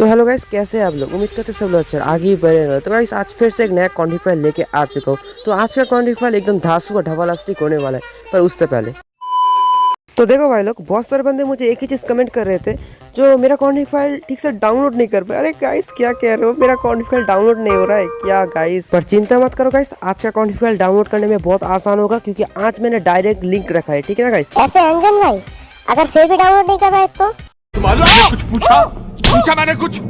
तो hello guys कैसे हैं आप लोग? उम्मीद करते सब लोग अच्छे आगे ही बढ़े रहे। तो गाइस आज फिर से एक नया कॉन्टिफायर लेके आ चुका हूँ। तो आज का कॉन्टिफायर एकदम धासु का ढवालास्टिक होने वाला है पर उससे पहले। तो देखो भाई लोग बहुत सारे बंदे मुझे एक ही चीज़ कमेंट कर रहे थे जो मेरा कॉन्टिफाइल ठीक से डाउनलोड नहीं कर पाए। अरे गाइस क्या कह रहे हो? मेरा कॉन्टिफाइल डाउनलोड नहीं हो रहा है क्या गाइस पर चिंता मत करो गाइस आज का कॉन्टिफाइल डाउनलोड करने में बहुत आसान होगा क्योंकि आज मैंने डायरेक्ट लिंक रखा है ठीक है ना गाइस ऐसे अंजन भाई अगर फिर भी डाउनलोड नहीं कर पाए तो? कुछ पूछा। पूछा मैंने कुछ।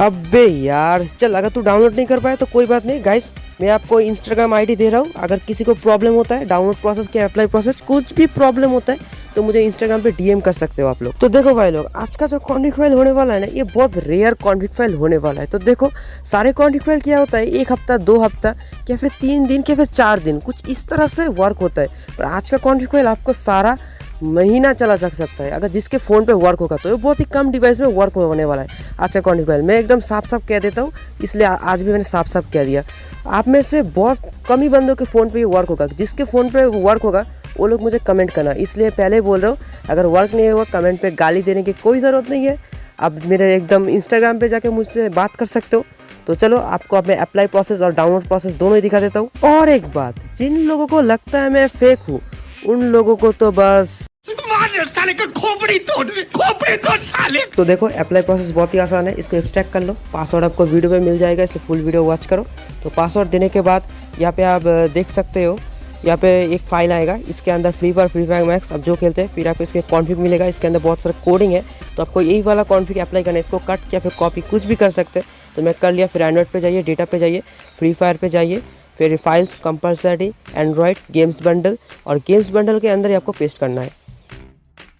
अबे यार, चल, अगर तू डाउनलोड नहीं कर पाया तो कोई बात नहीं। गाइस मैं आपको इंस्टाग्राम आईडी दे रहा हूँ। अगर किसी को प्रॉब्लम होता है डाउनलोड प्रोसेस के अप्लाई प्रोसेस कुछ भी प्रॉब्लम होता है तो मुझे इंस्टाग्राम पे डीएम कर सकते हो आप लोग। तो देखो भाई लोग, आज का जो कॉन्टिक फ़ाइल होने वाला है ना, ये बहुत रेयर कॉन्टिक फ़ाइल होने वाला है। तो देखो, सारे कॉन्टिक फ़ाइल क्या होता है? एक हफ़्ता, दो हफ़्ता या फिर तीन दिन या फिर चार दिन, कुछ इस तरह से वर्क होता है। पर आज का कॉन्टिक फ़ाइल आपको सारा महीना चला सक सकता है। अगर जिसके फ़ोन पे वर्क होगा तो ये बहुत ही कम डिवाइस में वर्क होने वाला है। आज का कॉन्टिक मैं एकदम साफ़ साफ़ कह देता हूँ, इसलिए आज भी मैंने साफ़ साफ़ कह दिया। आप में से बहुत कम ही बंदों के फ़ोन पे ये वर्क होगा। जिसके फ़ोन पे वर्क होगा, वो लोग मुझे कमेंट करना। इसलिए पहले बोल रहा हूँ, अगर वर्क नहीं होगा कमेंट पर गाली देने की कोई ज़रूरत नहीं है। आप मेरे एकदम इंस्टाग्राम पर जाके मुझसे बात कर सकते हो। तो चलो, आपको अब मैं अप्लाई प्रोसेस और डाउनलोड प्रोसेस दोनों ही दिखा देता हूँ। और एक बात, जिन लोगों को लगता है मैं फेक हूँ उन लोगों को तो बस। साले का खोपड़ी तोड़ खोपड़ी तोड़ साले। तो देखो अप्लाई प्रोसेस बहुत ही आसान है इसको एक्सट्रैक्ट कर लो। पासवर्ड आपको वीडियो में मिल जाएगा इसलिए फुल वीडियो वॉच करो। तो पासवर्ड देने के बाद यहाँ पे आप देख सकते हो यहाँ पे एक फ़ाइल आएगा इसके अंदर Free Fire Free Fire Max अब जो खेलते हैं फिर आपको इसके कॉन्फिग मिलेगा इसके अंदर बहुत सारा कोडिंग है। तो आपको यही वाला कॉन्फिग अप्लाई करना है इसको कट या फिर कॉपी कुछ भी कर सकते हैं। तो मैं कर लिया फिर एंड्रॉइड पे जाइए डेटा पे जाइए फ्री फायर पे जाइए। फिर files compulsory Android games bundle और गेम्स बंडल के अंदर ही आपको पेस्ट करना है।